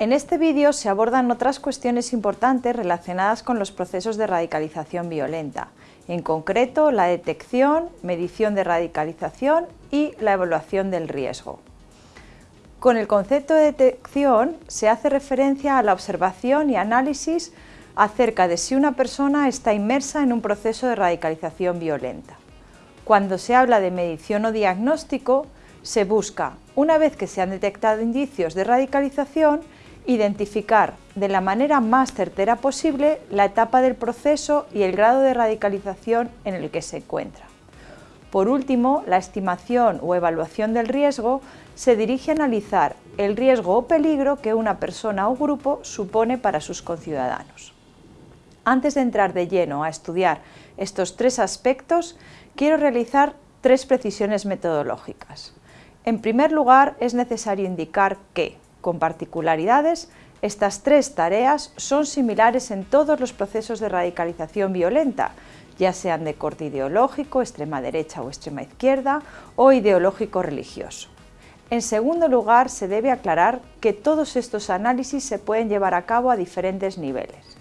En este vídeo se abordan otras cuestiones importantes relacionadas con los procesos de radicalización violenta, en concreto la detección, medición de radicalización y la evaluación del riesgo. Con el concepto de detección se hace referencia a la observación y análisis acerca de si una persona está inmersa en un proceso de radicalización violenta. Cuando se habla de medición o diagnóstico, se busca, una vez que se han detectado indicios de radicalización, identificar de la manera más certera posible la etapa del proceso y el grado de radicalización en el que se encuentra. Por último, la estimación o evaluación del riesgo se dirige a analizar el riesgo o peligro que una persona o grupo supone para sus conciudadanos. Antes de entrar de lleno a estudiar estos tres aspectos, quiero realizar tres precisiones metodológicas. En primer lugar, es necesario indicar que, con particularidades, estas tres tareas son similares en todos los procesos de radicalización violenta, ya sean de corte ideológico, extrema derecha o extrema izquierda, o ideológico religioso. En segundo lugar, se debe aclarar que todos estos análisis se pueden llevar a cabo a diferentes niveles.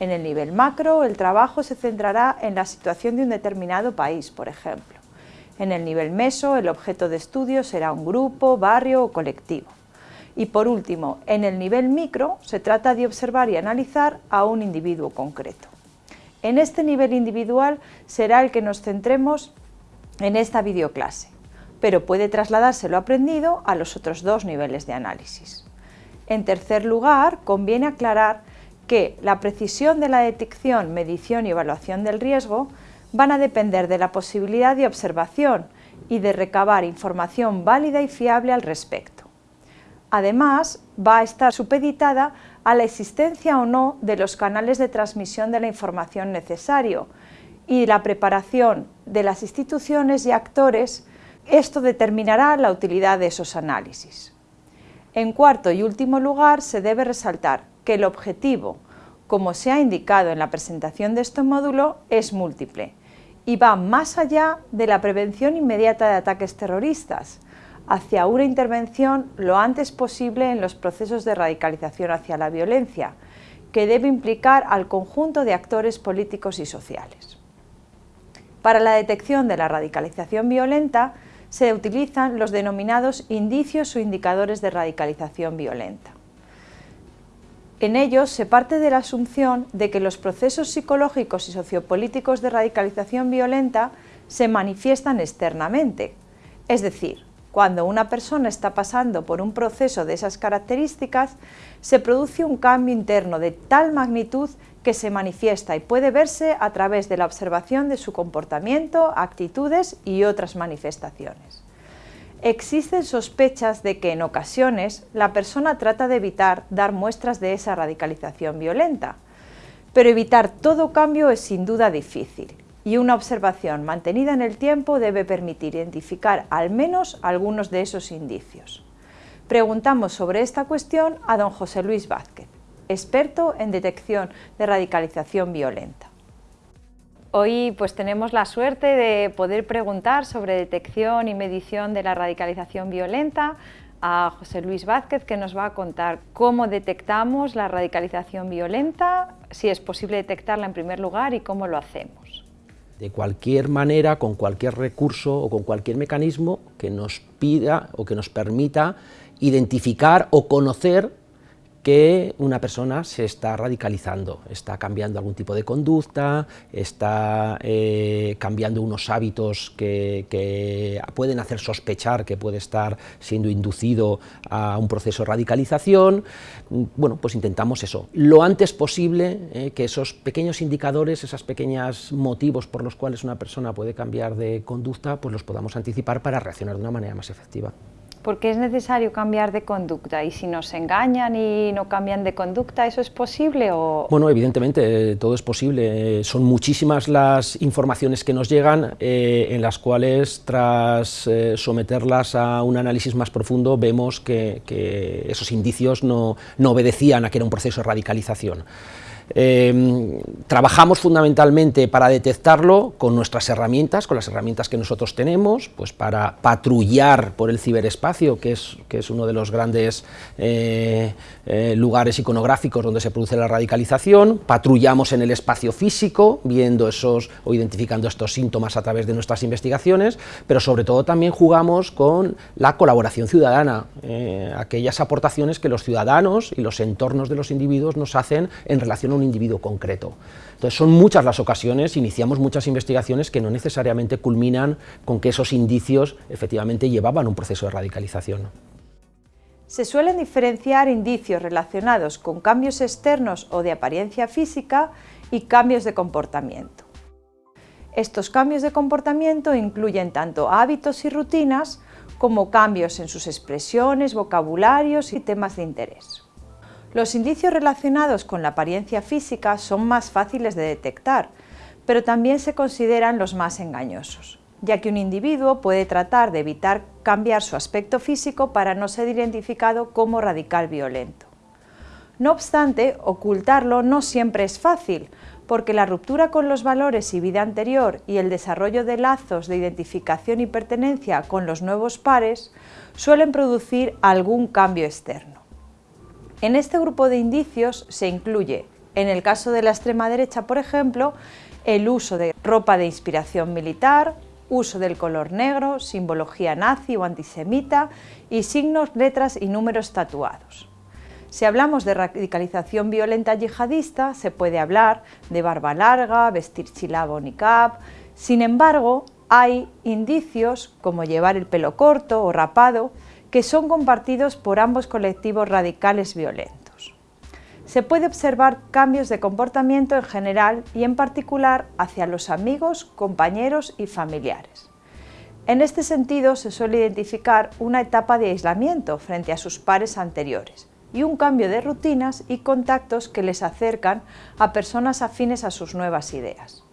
En el nivel macro, el trabajo se centrará en la situación de un determinado país, por ejemplo. En el nivel meso, el objeto de estudio será un grupo, barrio o colectivo. Y por último, en el nivel micro, se trata de observar y analizar a un individuo concreto. En este nivel individual será el que nos centremos en esta videoclase, pero puede trasladarse lo aprendido a los otros dos niveles de análisis. En tercer lugar, conviene aclarar que la precisión de la detección, medición y evaluación del riesgo van a depender de la posibilidad de observación y de recabar información válida y fiable al respecto. Además, va a estar supeditada a la existencia o no de los canales de transmisión de la información necesario y la preparación de las instituciones y actores, esto determinará la utilidad de esos análisis. En cuarto y último lugar, se debe resaltar que el objetivo, como se ha indicado en la presentación de este módulo, es múltiple y va más allá de la prevención inmediata de ataques terroristas, hacia una intervención lo antes posible en los procesos de radicalización hacia la violencia, que debe implicar al conjunto de actores políticos y sociales. Para la detección de la radicalización violenta se utilizan los denominados indicios o indicadores de radicalización violenta. En ellos se parte de la asunción de que los procesos psicológicos y sociopolíticos de radicalización violenta se manifiestan externamente, es decir, cuando una persona está pasando por un proceso de esas características, se produce un cambio interno de tal magnitud que se manifiesta y puede verse a través de la observación de su comportamiento, actitudes y otras manifestaciones. Existen sospechas de que en ocasiones la persona trata de evitar dar muestras de esa radicalización violenta, pero evitar todo cambio es sin duda difícil y una observación mantenida en el tiempo debe permitir identificar al menos algunos de esos indicios. Preguntamos sobre esta cuestión a don José Luis Vázquez, experto en detección de radicalización violenta. Hoy pues tenemos la suerte de poder preguntar sobre detección y medición de la radicalización violenta a José Luis Vázquez que nos va a contar cómo detectamos la radicalización violenta, si es posible detectarla en primer lugar y cómo lo hacemos de cualquier manera, con cualquier recurso o con cualquier mecanismo que nos pida o que nos permita identificar o conocer que una persona se está radicalizando, está cambiando algún tipo de conducta, está eh, cambiando unos hábitos que, pueden hacer sospechar que puede estar siendo inducido a un proceso de radicalización. Bueno, pues intentamos eso, lo antes posible, eh, que esos pequeños indicadores, esos pequeños motivos por los cuales una persona puede cambiar de conducta, pues los podamos anticipar para reaccionar de una manera más efectiva. ¿Por qué es necesario cambiar de conducta? ¿Y si nos engañan y no cambian de conducta, eso es posible? O... Bueno, evidentemente, todo es posible. Son muchísimas las informaciones que nos llegan, eh, en las cuales, tras eh, someterlas a un análisis más profundo, vemos que, esos indicios no, no obedecían a que era un proceso de radicalización. Eh, trabajamos fundamentalmente para detectarlo con nuestras herramientas, con las herramientas que nosotros tenemos, pues para patrullar por el ciberespacio, que es, que es uno de los grandes eh, eh, lugares iconográficos donde se produce la radicalización, patrullamos en el espacio físico, viendo esos o identificando estos síntomas a través de nuestras investigaciones, pero sobre todo también jugamos con la colaboración ciudadana, aquellas aportaciones que los ciudadanos y los entornos de los individuos nos hacen en relación a un individuo concreto. Entonces son muchas las ocasiones, iniciamos muchas investigaciones que no necesariamente culminan con que esos indicios efectivamente llevaban un proceso de radicalización. Se suelen diferenciar indicios relacionados con cambios externos o de apariencia física y cambios de comportamiento. Estos cambios de comportamiento incluyen tanto hábitos y rutinas como cambios en sus expresiones, vocabularios y temas de interés. Los indicios relacionados con la apariencia física son más fáciles de detectar, pero también se consideran los más engañosos, ya que un individuo puede tratar de evitar cambiar su aspecto físico para no ser identificado como radical violento. No obstante, ocultarlo no siempre es fácil, porque la ruptura con los valores y vida anterior y el desarrollo de lazos de identificación y pertenencia con los nuevos pares suelen producir algún cambio externo. En este grupo de indicios se incluye, en el caso de la extrema derecha, por ejemplo, el uso de ropa de inspiración militar, uso del color negro, simbología nazi o antisemita y signos, letras y números tatuados. Si hablamos de radicalización violenta yihadista, se puede hablar de barba larga, vestir chilabo o niqab. Sin embargo, hay indicios como llevar el pelo corto o rapado que son compartidos por ambos colectivos radicales violentos. Se puede observar cambios de comportamiento en general y en particular hacia los amigos, compañeros y familiares. En este sentido se suele identificar una etapa de aislamiento frente a sus pares anteriores y un cambio de rutinas y contactos que les acercan a personas afines a sus nuevas ideas.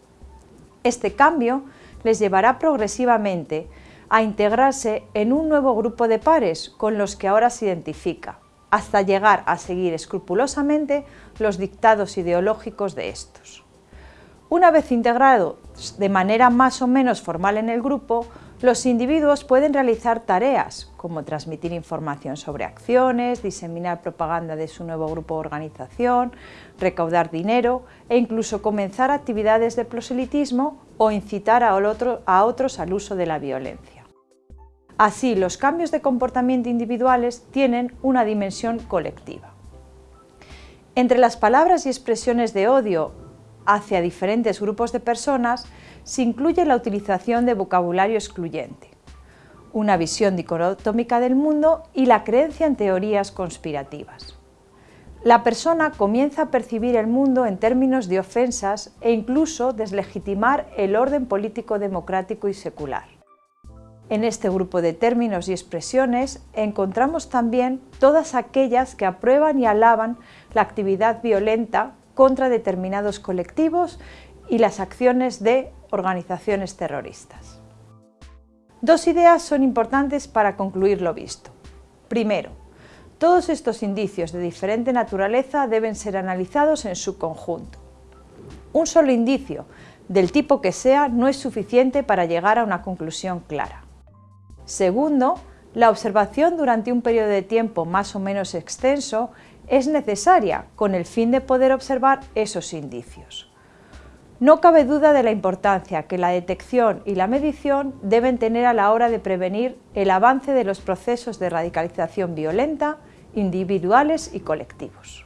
Este cambio les llevará progresivamente a integrarse en un nuevo grupo de pares con los que ahora se identifica, hasta llegar a seguir escrupulosamente los dictados ideológicos de estos. Una vez integrados de manera más o menos formal en el grupo, los individuos pueden realizar tareas como transmitir información sobre acciones, diseminar propaganda de su nuevo grupo o organización, recaudar dinero e incluso comenzar actividades de proselitismo o incitar a, a otros al uso de la violencia. Así, los cambios de comportamiento individuales tienen una dimensión colectiva. Entre las palabras y expresiones de odio hacia diferentes grupos de personas se incluye la utilización de vocabulario excluyente, una visión dicotómica del mundo y la creencia en teorías conspirativas. La persona comienza a percibir el mundo en términos de ofensas e incluso deslegitimar el orden político democrático y secular. En este grupo de términos y expresiones encontramos también todas aquellas que aprueban y alaban la actividad violenta contra determinados colectivos y las acciones de organizaciones terroristas. Dos ideas son importantes para concluir lo visto. Primero, todos estos indicios de diferente naturaleza deben ser analizados en su conjunto. Un solo indicio, del tipo que sea, no es suficiente para llegar a una conclusión clara. Segundo, la observación durante un periodo de tiempo más o menos extenso es necesaria con el fin de poder observar esos indicios. No cabe duda de la importancia que la detección y la medición deben tener a la hora de prevenir el avance de los procesos de radicalización violenta, individuales y colectivos.